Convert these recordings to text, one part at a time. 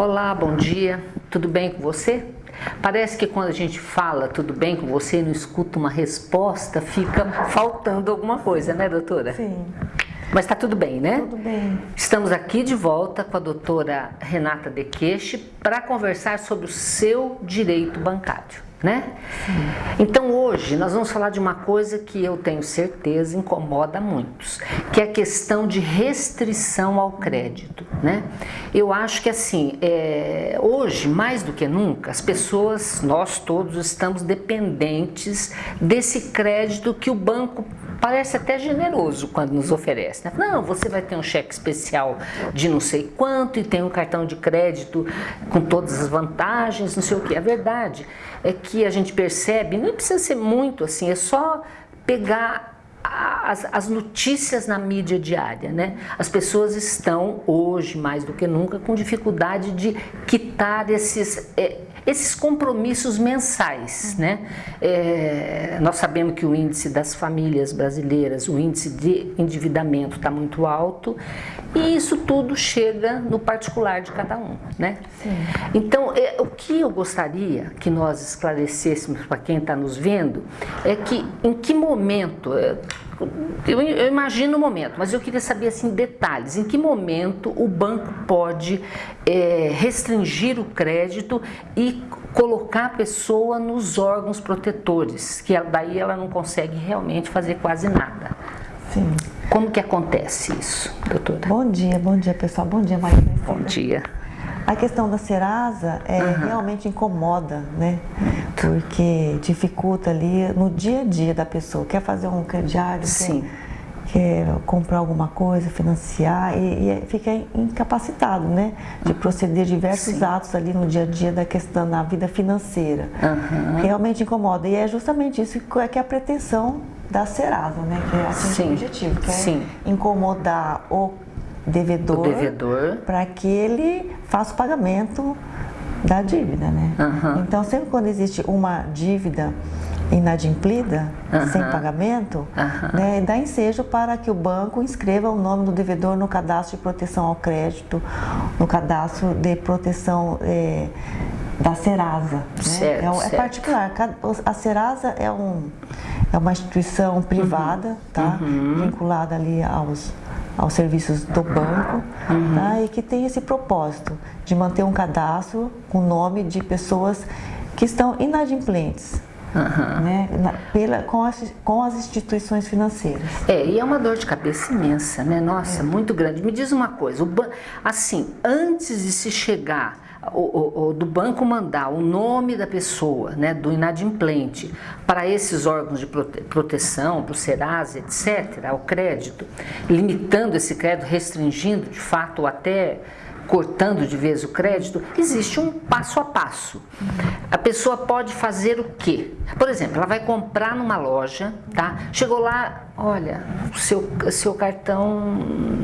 Olá, bom dia. Tudo bem com você? Parece que quando a gente fala tudo bem com você e não escuta uma resposta, fica faltando alguma coisa, né, doutora? Sim. Mas está tudo bem, né? Tudo bem. Estamos aqui de volta com a doutora Renata Dequeche para conversar sobre o seu direito bancário né? Então hoje nós vamos falar de uma coisa que eu tenho certeza incomoda muitos, que é a questão de restrição ao crédito, né? Eu acho que assim, é, hoje mais do que nunca, as pessoas, nós todos estamos dependentes desse crédito que o banco parece até generoso quando nos oferece. Né? Não, você vai ter um cheque especial de não sei quanto e tem um cartão de crédito com todas as vantagens, não sei o que. A verdade é que a gente percebe, não precisa ser muito assim, é só pegar as, as, notícias na mídia diária, né? As pessoas estão hoje, mais do que nunca, com dificuldade de quitar esses, é, esses compromissos mensais. Né? É, nós sabemos que o índice das famílias brasileiras, o índice de endividamento está muito alto e isso tudo chega no particular de cada um. Né? Então, é, o que eu gostaria que nós esclarecêssemos para quem está nos vendo é que em que momento é, eu, eu, imagino o momento, mas eu queria saber assim detalhes. Em que momento o banco pode é, restringir o crédito e colocar a pessoa nos órgãos protetores, que daí ela não consegue realmente fazer quase nada. Sim. Como que acontece isso, doutora? Bom dia, bom dia pessoal, bom dia Maria. Bom dia. A questão da Serasa é, uhum. realmente incomoda, né? Porque dificulta ali no dia a dia da pessoa. Quer fazer um crediário, Sim. Quer, quer comprar alguma coisa, financiar e, e, fica incapacitado, né? De proceder diversos Sim. atos ali no dia a dia da questão da vida financeira. Uhum. Realmente incomoda. E é justamente isso que é, que é a pretensão da Serasa, né? Que é atingir o objetivo, que é Sim. incomodar o devedor, devedor. para que ele faça o pagamento da dívida, né? Uhum. Então, sempre quando existe uma dívida inadimplida, uhum. sem pagamento, uhum. né, dá ensejo para que o banco inscreva o nome do devedor no cadastro de proteção ao crédito, no cadastro de proteção é, da Serasa. Né? Certo, é, é certo. particular. A Serasa é, um, é uma instituição privada, uhum. tá? vinculada ali aos aos serviços do banco uhum. tá? e que tem esse propósito de manter um cadastro com nome de pessoas que estão inadimplentes. Uhum. Né, na, pela, com, as, com as instituições financeiras. É, e é uma dor de cabeça imensa, né? Nossa, é. muito grande. Me diz uma coisa, o assim, antes de se chegar do banco mandar o nome da pessoa, né, do inadimplente, para esses órgãos de prote proteção, para o Serasa, etc., ao crédito, limitando esse crédito, restringindo de fato até cortando de vez o crédito, existe um passo a passo. A pessoa pode fazer o quê? Por exemplo, ela vai comprar numa loja, tá? Chegou lá, olha, o seu, seu cartão,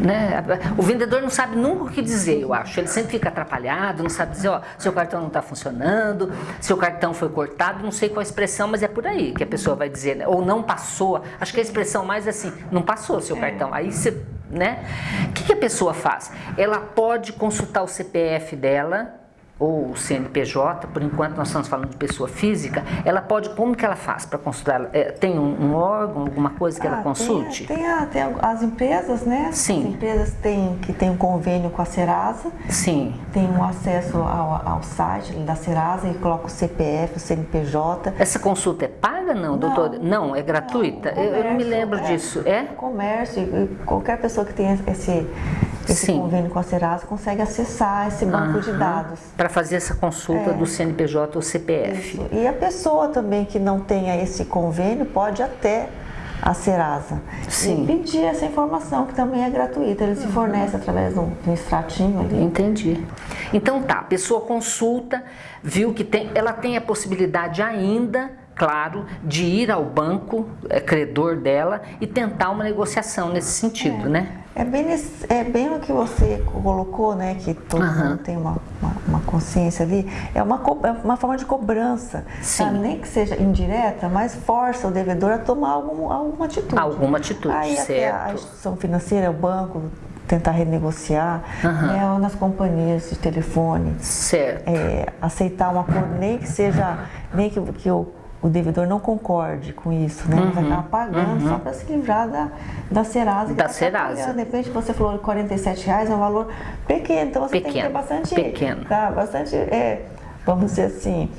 né? O vendedor não sabe nunca o que dizer, eu acho. Ele sempre fica atrapalhado, não sabe dizer, ó, seu cartão não está funcionando, seu cartão foi cortado, não sei qual a expressão, mas é por aí que a pessoa vai dizer, né? ou não passou. Acho que a expressão mais é assim, não passou seu cartão. Aí você né? O que, que a pessoa faz? Ela pode consultar o CPF dela, ou o CNPJ, por enquanto nós estamos falando de pessoa física, ela pode, como que ela faz para consultar? É, tem um, um, órgão, alguma coisa que ah, ela consulte? Tem, tem, a, tem, as empresas, né? Sim. As empresas têm, que têm um convênio com a Serasa. Sim. Tem um acesso ao, ao site da Serasa e coloca o CPF, o CNPJ. Essa consulta é paga, não, não doutor? Não, é gratuita? Não, eu, eu, não me lembro é, disso. É? Comércio, qualquer pessoa que tenha esse esse Sim. convênio com a Serasa consegue acessar esse banco uhum. de dados. Para fazer essa consulta é. do CNPJ ou CPF. Isso. E a pessoa também que não tenha esse convênio pode até a Serasa Sim. e pedir essa informação que também é gratuita. Ele se uhum. fornece através de um, de um extratinho ali. Entendi. Então tá, a pessoa consulta, viu que tem, ela tem a possibilidade ainda claro, de ir ao banco é, credor dela e tentar uma negociação nesse sentido, é. né? É bem, é bem o que você colocou, né? Que todo uhum. mundo tem uma, uma, uma, consciência ali. É uma, é uma forma de cobrança. Sim. Nem que seja indireta, mas força o devedor a tomar algum, alguma atitude. Alguma atitude, Aí certo. a instituição financeira, o banco, tentar renegociar, Aham. né, ou nas companhias de telefone, Certo. é, aceitar um acordo, nem que seja, nem que, que o, o devedor não concorde com isso, né? Mas acaba pagando só para se livrar da, da Serasa. Uhum. Da tá Serasa. De repente você falou 47 reais, é um valor pequeno, então você tem que Pequeno, ter bastante. pequeno. Tá, bastante, é, vamos dizer assim,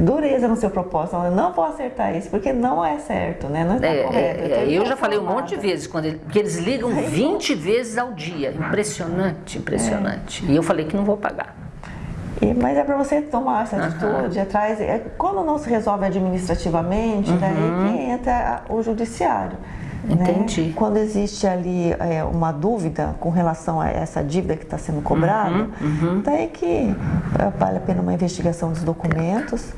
dureza no seu propósito. Eu não vou acertar isso, porque não é certo, né? Não está É, correto. é, é, eu já falei um monte de vezes, quando ele, porque eles ligam 20 vezes ao dia. Impressionante, impressionante. E eu falei que não vou pagar. E- mas é para você tomar essa atitude atrás. É, quando não se resolve administrativamente, daí que entra o judiciário. né? Entendi. Quando existe ali é, uma dúvida com relação a essa dívida que está sendo cobrada, daí que é, vale a pena uma investigação dos documentos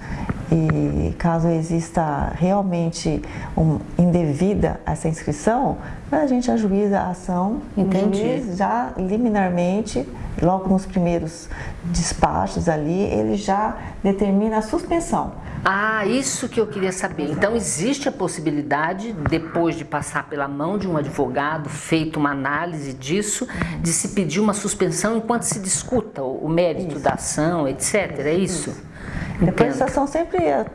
e caso exista realmente um, indevida essa inscrição, a gente ajuiza a ação, Entendi. já liminarmente, logo nos primeiros despachos ali, ele já determina a suspensão. Ah, isso que eu queria saber. Então existe a possibilidade, depois de passar pela mão de um advogado, feito uma análise disso, de se pedir uma suspensão enquanto se discuta o mérito da ação, etc. É isso? Depois Entendo. essa ação sempre é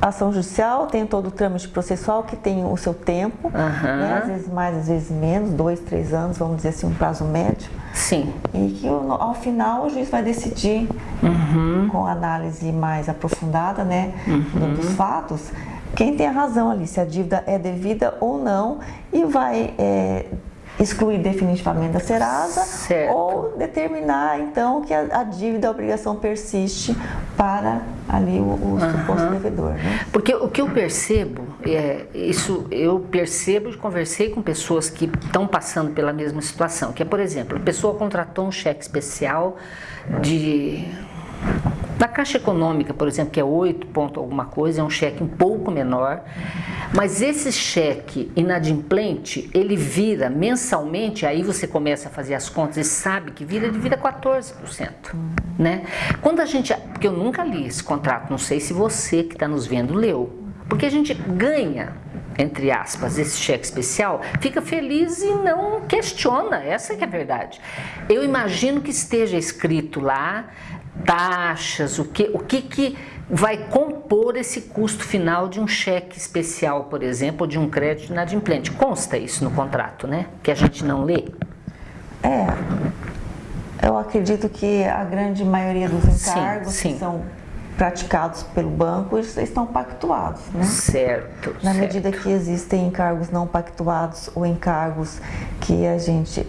ação judicial, tem todo o trâmite processual que tem o seu tempo, Aham. né? às vezes mais, às vezes menos, dois, três anos, vamos dizer assim, um prazo médio. Sim. E que ao final o juiz vai decidir Uhum. com análise mais aprofundada né, do- dos fatos quem tem a razão ali, se a dívida é devida ou não, e vai é, excluir definitivamente da Serasa Certo. ou determinar então que a, a dívida, a obrigação persiste para ali o, o suposto devedor. Né? Porque o que eu percebo, é, isso eu percebo e conversei com pessoas que estão passando pela mesma situação, que é, por exemplo, a pessoa contratou um cheque especial de da Caixa Econômica, por exemplo, que é 8 ponto alguma coisa, é um cheque um pouco menor, mas esse cheque inadimplente, ele vira mensalmente, aí você começa a fazer as contas e sabe que vira, ele vira 14%, né? Quando a gente, porque eu nunca li esse contrato, não sei se você que está nos vendo leu, porque a gente ganha, entre aspas, esse cheque especial, fica feliz e não questiona, essa que é a verdade. Eu imagino que esteja escrito lá taxas, o que, o que, que vai compor esse custo final de um cheque especial, por exemplo, ou de um crédito inadimplente. Consta isso no contrato, né? Que a gente não lê. É, eu acredito que a grande maioria dos Sim, encargos sim. que são praticados pelo banco estão pactuados, né? Certo. Na certo. medida que existem encargos não pactuados ou encargos que a gente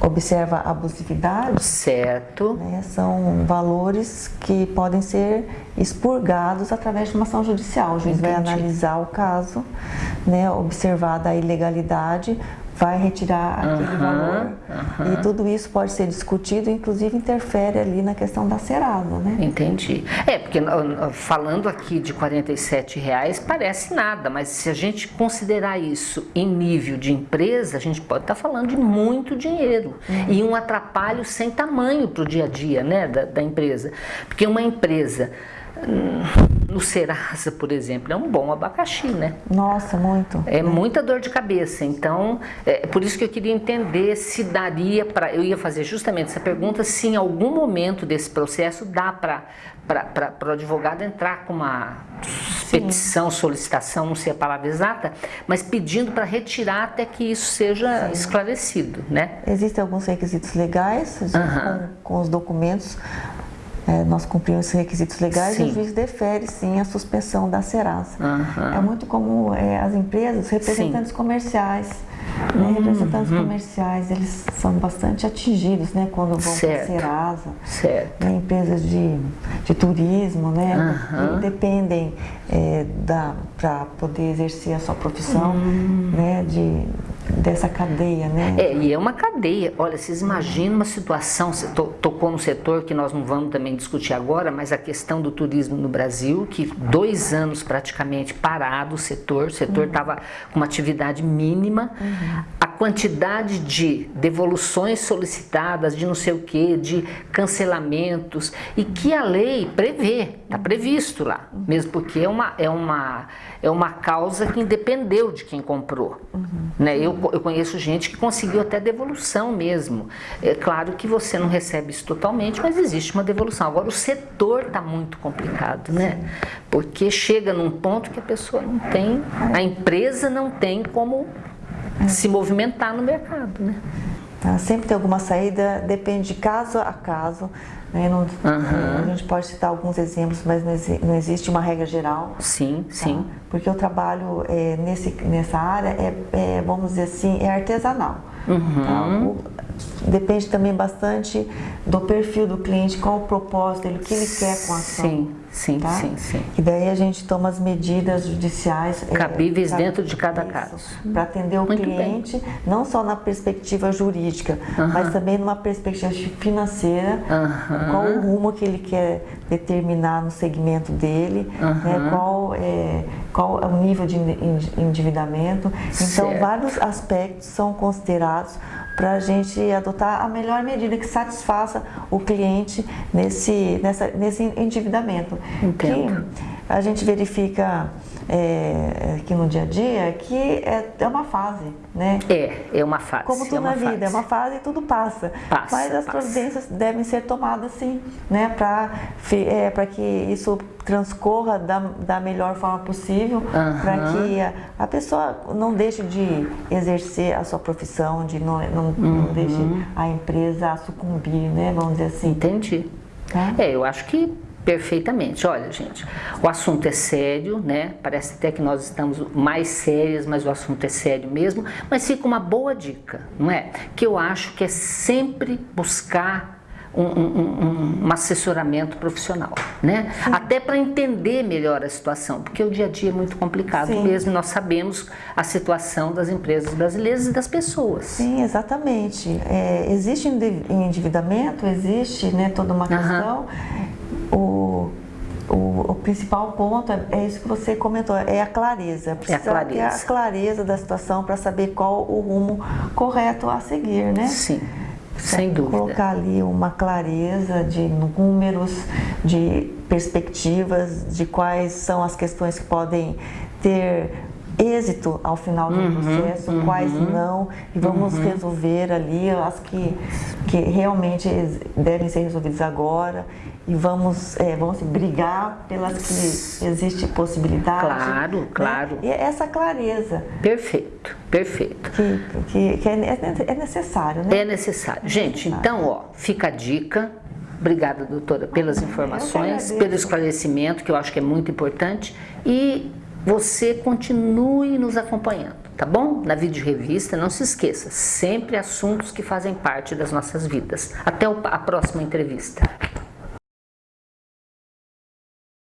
observa abusividade, Certo. né, são valores que podem ser expurgados através de uma ação judicial. O juiz vai Entendi. analisar o caso, né, observada a ilegalidade, vai retirar aquele Aham, valor. E tudo isso pode ser discutido, inclusive interfere ali na questão da serada, né? Entendi. É, porque falando aqui de 47 reais parece nada, mas se a gente considerar isso em nível de empresa, a gente pode estar falando de muito dinheiro e um atrapalho sem tamanho para o dia a dia né, da, da empresa. Porque uma empresa no Serasa, por exemplo, é um bom abacaxi, né? Nossa, muito. É muita dor de cabeça, então é por isso que eu queria entender se daria para. Eu ia fazer justamente essa pergunta: se em algum momento desse processo dá para o advogado entrar com uma petição, solicitação, não sei a palavra exata, mas pedindo para retirar até que isso seja esclarecido, né? Existem alguns requisitos legais com, com os documentos. É, nós cumprimos esses requisitos legais e Sim. o juiz defere sim a suspensão da Serasa. Aham. É muito como é, as empresas, representantes comerciais. né, Uhum. representantes comerciais, eles são bastante atingidos né, quando vão para a Certo. Serasa. Certo. né, empresas de, de turismo, né, que dependem é, da para poder exercer a sua profissão, Hum. né, de dessa cadeia, né? É, e é uma cadeia. Olha, vocês imaginam uma situação, você to- tocou no setor que nós não vamos também discutir agora, mas a questão do turismo no Brasil, que dois anos praticamente parado o setor, o setor estava com uma atividade mínima. A quantidade de devoluções solicitadas, de não sei o que, de cancelamentos, e que a lei prevê, está previsto lá, mesmo porque é uma, é, uma, é uma causa que independeu de quem comprou. Uhum. Né? Eu, eu conheço gente que conseguiu até devolução mesmo. É claro que você não recebe isso totalmente, mas existe uma devolução. Agora, o setor está muito complicado, né? Porque chega num ponto que a pessoa não tem, a empresa não tem como se movimentar no mercado, né? Tá, sempre tem alguma saída, depende de caso a caso. Né? Não, uhum. A gente pode citar alguns exemplos, mas não existe uma regra geral. Sim, tá? sim. Porque o trabalho é, nesse, nessa área é, é, vamos dizer assim, é artesanal. Uhum. Tá? O, depende também bastante do perfil do cliente, qual o propósito dele, o que ele quer com a ação. Sim. Sim, tá? sim, sim. E daí a gente toma as medidas judiciais é, cabíveis é, dentro de cada caso. Para atender o Muito cliente, bem. não só na perspectiva jurídica, mas também numa perspectiva financeira, qual o rumo que ele quer determinar no segmento dele, né, qual, é, qual é o nível de endividamento. Então, certo. vários aspectos são considerados para a gente adotar a melhor medida que satisfaça o cliente nesse, nessa, nesse endividamento. Entendo. Que a gente verifica é, aqui no dia a dia que é, é uma fase, né? É, é uma fase. Como tudo é na vida, fase. é uma fase e tudo passa. passa Mas as passa. providências devem ser tomadas sim, né? Para é, que isso transcorra da, da melhor forma possível, uhum. para que a, a, pessoa não deixe de exercer a sua profissão, de não, não, uhum. não deixe a empresa sucumbir, né? Vamos dizer assim. Entendi. Tá? É, eu acho que perfeitamente. Olha, gente, o assunto é sério, né? Parece até que nós estamos mais sérias, mas o assunto é sério mesmo. Mas fica uma boa dica, não é? Que eu acho que é sempre buscar um, um, um, um assessoramento profissional, né? Sim. Até para entender melhor a situação, porque o dia a dia é muito complicado Sim. mesmo. Nós sabemos a situação das empresas brasileiras e das pessoas. Sim, exatamente. É, existe endividamento, existe, né? Toda uma questão. Uhum o, o, o, principal ponto é, é, isso que você comentou, é a clareza. Precisa é a clareza. ter a clareza da situação para saber qual o rumo correto a seguir, né? Sim, sem dúvida. Colocar ali uma clareza de números, de perspectivas, de quais são as questões que podem ter êxito ao final do uhum, processo, uhum, quais não, e vamos uhum. resolver ali as que, que realmente devem ser resolvidas agora e vamos, é, vamos assim, brigar pelas que existe possibilidade. Claro, né? claro. E essa clareza. Perfeito, perfeito. Que, que, que é, é, necessário, né? É necessário. É Gente, necessário. então, ó, fica a dica. Obrigada, doutora, pelas informações, pelo esclarecimento, que eu acho que é muito importante. E você continue nos acompanhando, tá bom? Na vídeo revista, não se esqueça, sempre assuntos que fazem parte das nossas vidas. Até a próxima entrevista.